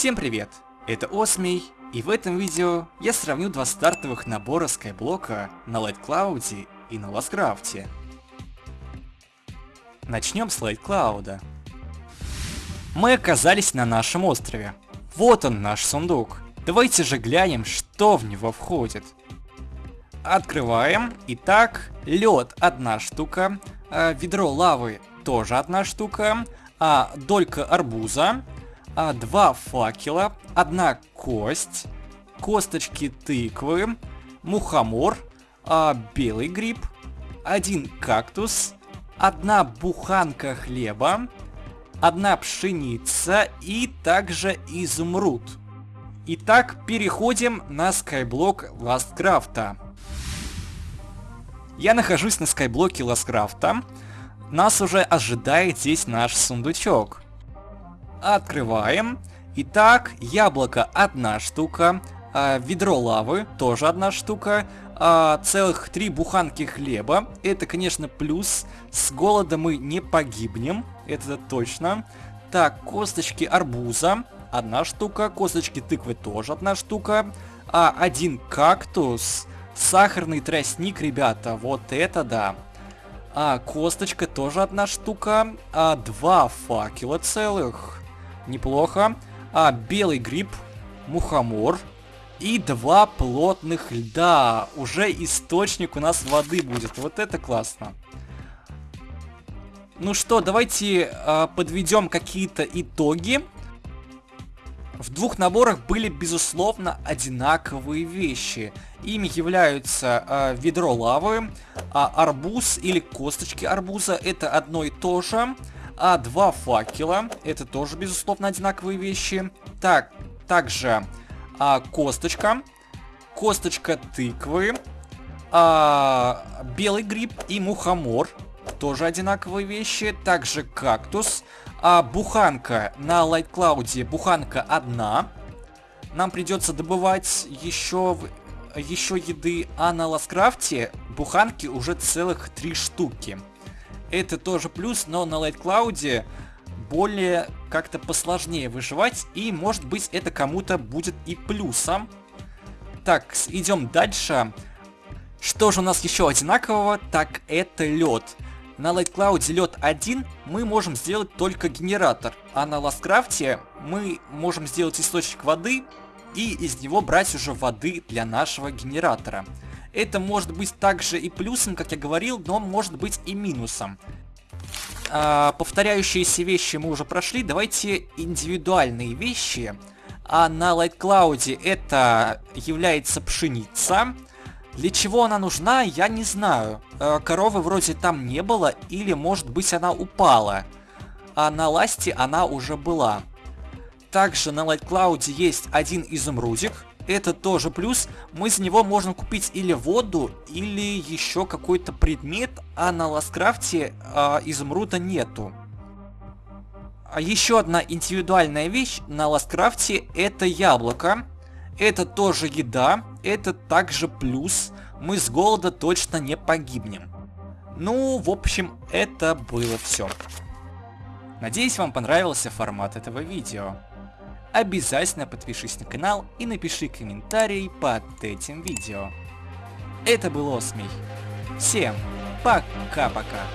Всем привет, это Осмий, и в этом видео я сравню два стартовых набора скайблока на Light Cloud и на Ласткрафте. Начнем с Light Cloud. Мы оказались на нашем острове. Вот он наш сундук. Давайте же глянем, что в него входит. Открываем. Итак, лед одна штука, э, ведро лавы тоже одна штука, а долька арбуза, а, два факела, одна кость, косточки тыквы, мухомор, а, белый гриб, один кактус, одна буханка хлеба, одна пшеница и также изумруд. Итак, переходим на скайблок Ласткрафта. Я нахожусь на скайблоке Ласткрафта. Нас уже ожидает здесь наш сундучок. Открываем. Итак, яблоко одна штука, э, ведро лавы тоже одна штука, э, целых три буханки хлеба. Это, конечно, плюс. С голода мы не погибнем, это точно. Так, косточки арбуза одна штука, косточки тыквы тоже одна штука, а один кактус, сахарный тростник, ребята, вот это да. А, косточка тоже одна штука, а два факела целых неплохо. А, белый гриб, мухомор и два плотных льда. Уже источник у нас воды будет. Вот это классно. Ну что, давайте э, подведем какие-то итоги. В двух наборах были, безусловно, одинаковые вещи. Ими являются э, ведро лавы, э, арбуз или косточки арбуза. Это одно и то же а два факела. Это тоже, безусловно, одинаковые вещи. Так, также а, косточка, косточка тыквы, а, белый гриб и мухомор. Тоже одинаковые вещи. Также кактус. А буханка на Light Cloud, буханка одна. Нам придется добывать еще, еще еды, а на Ласкрафте буханки уже целых три штуки это тоже плюс, но на Light Cloud более как-то посложнее выживать, и может быть это кому-то будет и плюсом. Так, идем дальше. Что же у нас еще одинакового? Так, это лед. На Light Cloud лед один мы можем сделать только генератор, а на Ласткрафте мы можем сделать источник воды и из него брать уже воды для нашего генератора. Это может быть также и плюсом, как я говорил, но может быть и минусом. А, повторяющиеся вещи мы уже прошли, давайте индивидуальные вещи. А на Light Cloud это является пшеница. Для чего она нужна, я не знаю. А, коровы вроде там не было, или может быть она упала. А на Ласте она уже была. Также на Light Cloud есть один изумрудик это тоже плюс. Мы за него можем купить или воду, или еще какой-то предмет, а на LastCraft е а, изумруда нету. А еще одна индивидуальная вещь на LastCraft е это яблоко. Это тоже еда, это также плюс. Мы с голода точно не погибнем. Ну, в общем, это было все. Надеюсь, вам понравился формат этого видео обязательно подпишись на канал и напиши комментарий под этим видео. Это был Осмий. Всем пока-пока.